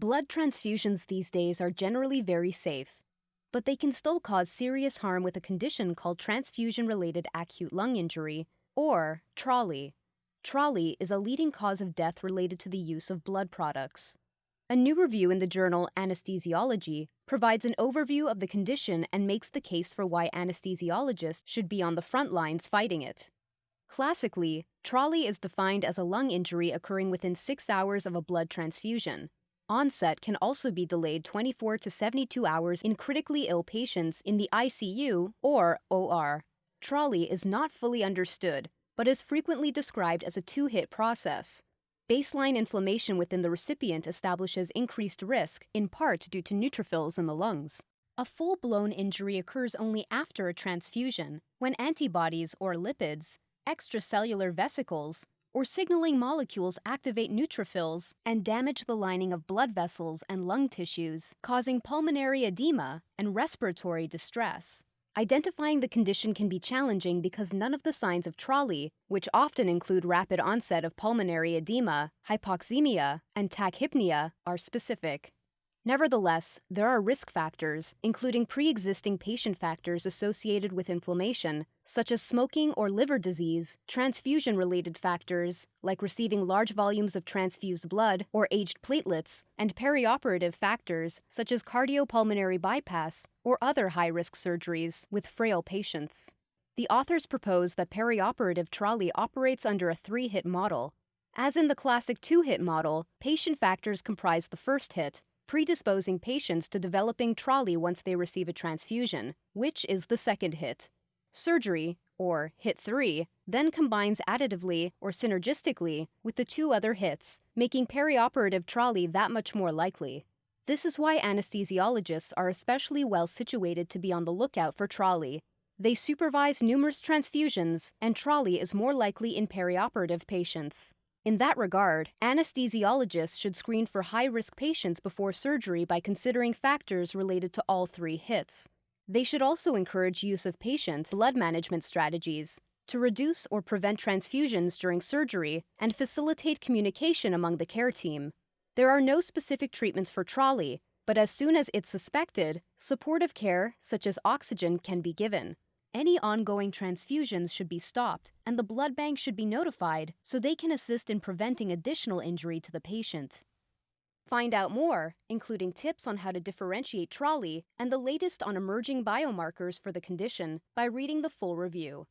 Blood transfusions these days are generally very safe, but they can still cause serious harm with a condition called transfusion related acute lung injury, or TRALI. TRALI is a leading cause of death related to the use of blood products. A new review in the journal Anesthesiology provides an overview of the condition and makes the case for why anesthesiologists should be on the front lines fighting it. Classically, TRALI is defined as a lung injury occurring within six hours of a blood transfusion. Onset can also be delayed 24 to 72 hours in critically ill patients in the ICU or OR. TRALI is not fully understood, but is frequently described as a two hit process. Baseline inflammation within the recipient establishes increased risk, in part due to neutrophils in the lungs. A full blown injury occurs only after a transfusion, when antibodies or lipids, extracellular vesicles, or signaling molecules activate neutrophils and damage the lining of blood vessels and lung tissues, causing pulmonary edema and respiratory distress. Identifying the condition can be challenging because none of the signs of TRALI, which often include rapid onset of pulmonary edema, hypoxemia, and tachypnea, are specific. Nevertheless, there are risk factors, including pre existing patient factors associated with inflammation, such as smoking or liver disease, transfusion related factors, like receiving large volumes of transfused blood or aged platelets, and perioperative factors, such as cardiopulmonary bypass or other high risk surgeries with frail patients. The authors propose that perioperative TRALI operates under a three hit model. As in the classic two hit model, patient factors comprise the first hit, predisposing patients to developing TRALI once they receive a transfusion, which is the second hit. Surgery, or hit 3, then combines additively or synergistically with the two other hits, making perioperative TRALI that much more likely. This is why anesthesiologists are especially well situated to be on the lookout for TRALI. They supervise numerous transfusions, and TRALI is more likely in perioperative patients. In that regard, anesthesiologists should screen for high risk patients before surgery by considering factors related to all three hits. They should also encourage use of patient blood management strategies to reduce or prevent transfusions during surgery and facilitate communication among the care team. There are no specific treatments for TRALI, but as soon as it's suspected, supportive care, such as oxygen, can be given. Any ongoing transfusions should be stopped, and the blood bank should be notified so they can assist in preventing additional injury to the patient. Find out more, including tips on how to differentiate TRALI and the latest on emerging biomarkers for the condition, by reading the full review.